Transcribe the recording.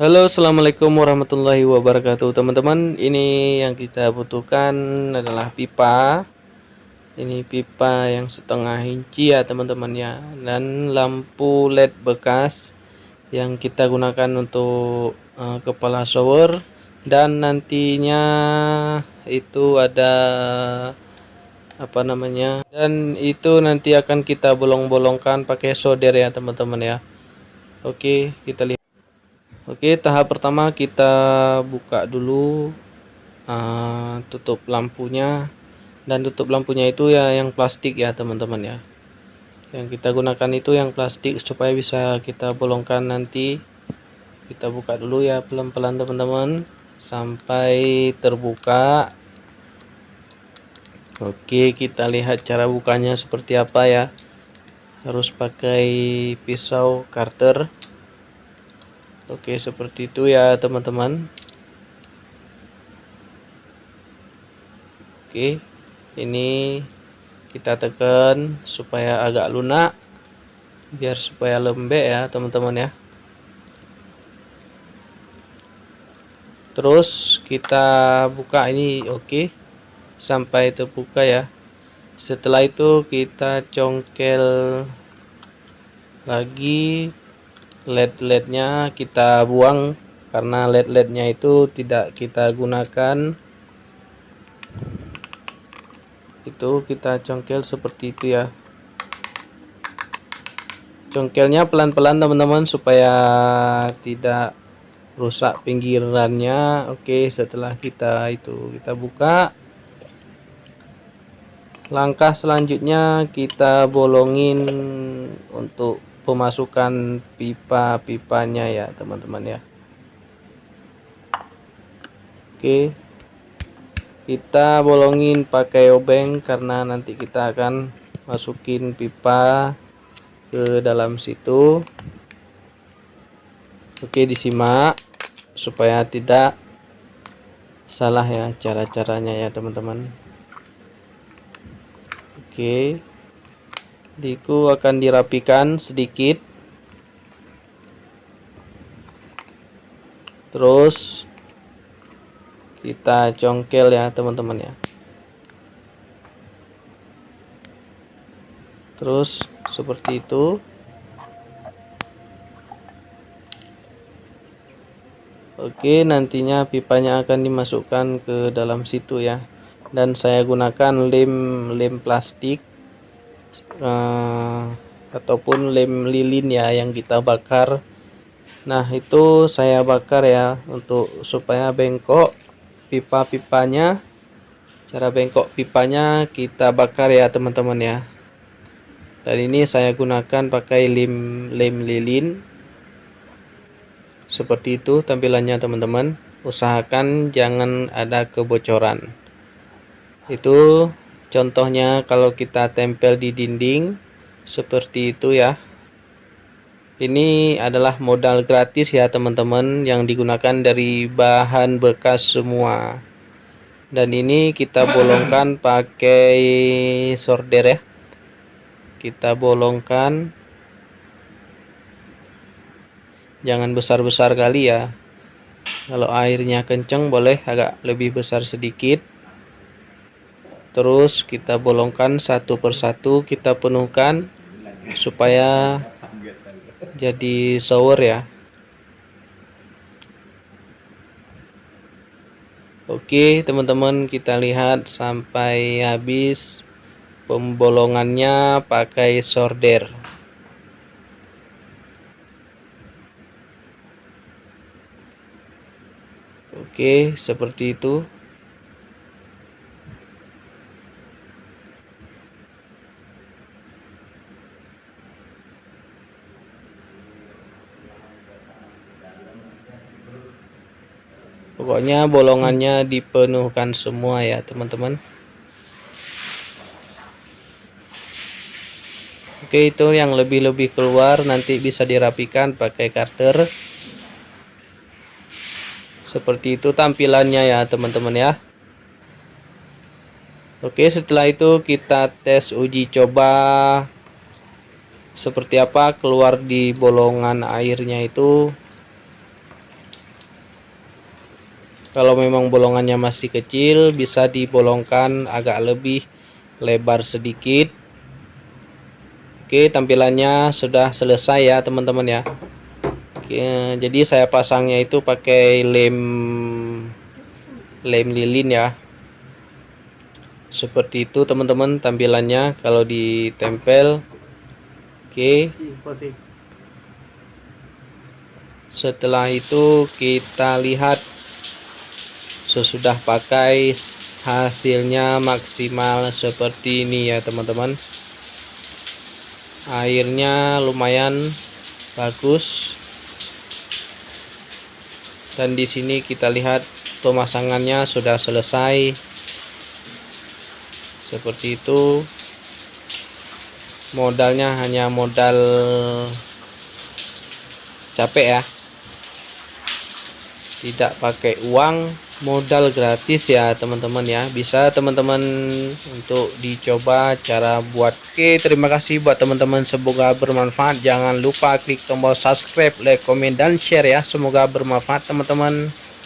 Halo assalamualaikum warahmatullahi wabarakatuh. Teman-teman ini yang kita butuhkan adalah pipa. Ini pipa yang setengah inci ya teman-teman ya. Dan lampu led bekas yang kita gunakan untuk uh, kepala shower. Dan nantinya itu ada apa namanya dan itu nanti akan kita bolong-bolongkan pakai solder ya teman-teman ya. Oke kita lihat Oke tahap pertama kita buka dulu uh, tutup lampunya. Dan tutup lampunya itu ya yang plastik ya teman-teman ya. Yang kita gunakan itu yang plastik supaya bisa kita bolongkan nanti. Kita buka dulu ya pelan-pelan teman-teman sampai terbuka. Oke kita lihat cara bukanya seperti apa ya. Harus pakai pisau karter Oke seperti itu ya teman-teman. Oke ini kita tekan supaya agak lunak biar supaya lembek ya teman-teman ya. Terus kita buka ini oke sampai terbuka ya. Setelah itu kita congkel lagi led-lednya kita buang karena led-lednya itu tidak kita gunakan. Itu kita congkel seperti itu ya. Congkelnya pelan-pelan teman-teman supaya tidak rusak pinggirannya. Oke setelah kita itu kita buka. Langkah selanjutnya kita bolongin untuk pemasukan pipa-pipanya ya teman-teman ya. Oke. Kita bolongin pakai obeng karena nanti kita akan masukin pipa ke dalam situ. Oke disimak supaya tidak salah ya cara-caranya ya teman-teman. Oke Diku akan dirapikan sedikit. Terus kita congkel ya teman-teman ya. Terus seperti itu. Oke, nantinya pipanya akan dimasukkan ke dalam situ ya. Dan saya gunakan lem lem plastik uh, ataupun lem lilin ya yang kita bakar. Nah itu saya bakar ya untuk supaya bengkok pipa-pipanya. Cara bengkok pipanya kita bakar ya teman-teman ya. Dan ini saya gunakan pakai lem lem lilin. Seperti itu tampilannya teman-teman. Usahakan jangan ada kebocoran. Itu Contohnya kalau kita tempel di dinding seperti itu ya. Ini adalah modal gratis ya teman-teman yang digunakan dari bahan bekas semua. Dan ini kita bolongkan pakai solder ya. Kita bolongkan jangan besar-besar kali ya. Kalau airnya kencang boleh agak lebih besar sedikit terus kita bolongkan satu persatu kita penuhkan supaya jadi shower ya. Oke teman-teman kita lihat sampai habis pembolongannya pakai solder Oke seperti itu pokoknya bolongannya dipenuhkan semua ya teman-teman. Oke itu yang lebih-lebih keluar nanti bisa dirapikan pakai karter. Seperti itu tampilannya ya teman-teman ya. Oke setelah itu kita tes uji coba seperti apa keluar di bolongan airnya itu kalau memang bolongannya masih kecil bisa dibolongkan agak lebih lebar sedikit. Oke tampilannya sudah selesai ya teman-teman ya. Oke, jadi saya pasangnya itu pakai lem lem lilin ya. Seperti itu teman-teman tampilannya. Kalau ditempel oke. Setelah itu kita lihat sesudah pakai hasilnya maksimal seperti ini ya teman-teman. Airnya lumayan bagus. Dan di sini kita lihat pemasangannya sudah selesai. Seperti itu. Modalnya hanya modal capek ya. Tidak pakai uang modal gratis ya teman-teman ya. Bisa teman-teman untuk dicoba cara buat. Oke terima kasih buat teman-teman. Semoga bermanfaat. Jangan lupa klik tombol subscribe like comment dan share ya. Semoga bermanfaat teman-teman